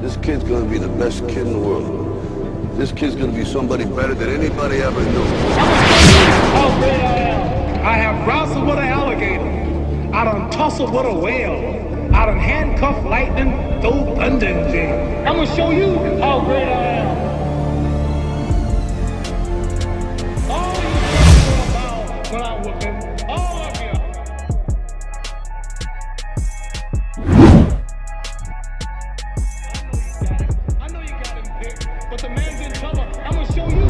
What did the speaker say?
This kid's gonna be the best kid in the world. This kid's gonna be somebody better than anybody ever knew. I have wrestled with an alligator. I done tussled with a whale. I done handcuffed lightning, throw thunder in jail. I'm gonna show you how great I am. Come on, I'm gonna show you.